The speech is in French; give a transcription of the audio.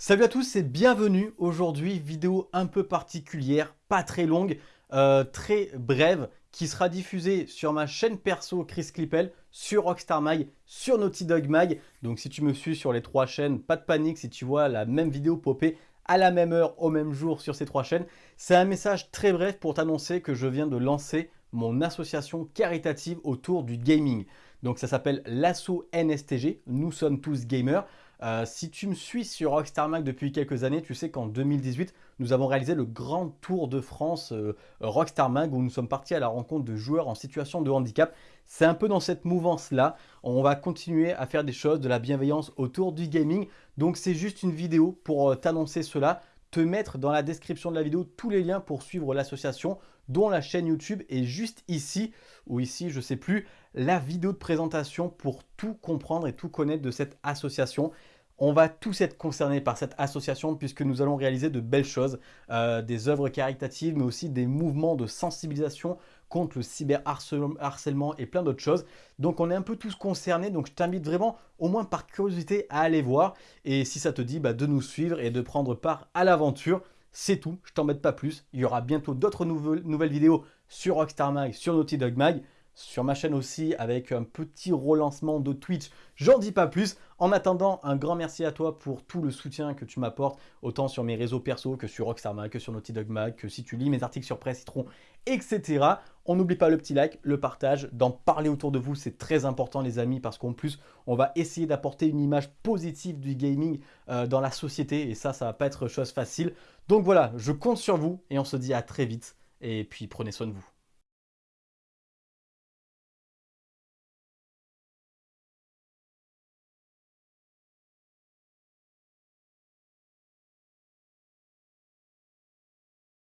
Salut à tous et bienvenue aujourd'hui, vidéo un peu particulière, pas très longue, euh, très brève, qui sera diffusée sur ma chaîne perso Chris Clippel, sur Rockstar Mag, sur Naughty Dog Mag. Donc si tu me suis sur les trois chaînes, pas de panique si tu vois la même vidéo popper à la même heure, au même jour sur ces trois chaînes. C'est un message très bref pour t'annoncer que je viens de lancer mon association caritative autour du gaming. Donc ça s'appelle l'Asso NSTG, Nous sommes tous gamers. Euh, si tu me suis sur Rockstar Mag depuis quelques années, tu sais qu'en 2018, nous avons réalisé le grand tour de France euh, Rockstar Mag où nous sommes partis à la rencontre de joueurs en situation de handicap. C'est un peu dans cette mouvance-là. On va continuer à faire des choses, de la bienveillance autour du gaming. Donc c'est juste une vidéo pour euh, t'annoncer cela te mettre dans la description de la vidéo tous les liens pour suivre l'association, dont la chaîne YouTube est juste ici, ou ici, je sais plus, la vidéo de présentation pour tout comprendre et tout connaître de cette association. On va tous être concernés par cette association puisque nous allons réaliser de belles choses, euh, des œuvres caritatives, mais aussi des mouvements de sensibilisation contre le cyberharcèlement et plein d'autres choses. Donc on est un peu tous concernés, donc je t'invite vraiment, au moins par curiosité, à aller voir. Et si ça te dit, bah, de nous suivre et de prendre part à l'aventure. C'est tout, je t'embête pas plus. Il y aura bientôt d'autres nouvelles, nouvelles vidéos sur Rockstar Mag, sur Naughty Dog Mag sur ma chaîne aussi avec un petit relancement de Twitch. J'en dis pas plus. En attendant, un grand merci à toi pour tout le soutien que tu m'apportes, autant sur mes réseaux perso que sur Rockstar que sur Naughty Dog Mag, que si tu lis mes articles sur Presse Citron, etc. On n'oublie pas le petit like, le partage, d'en parler autour de vous, c'est très important les amis, parce qu'en plus, on va essayer d'apporter une image positive du gaming euh, dans la société, et ça, ça va pas être chose facile. Donc voilà, je compte sur vous, et on se dit à très vite, et puis prenez soin de vous.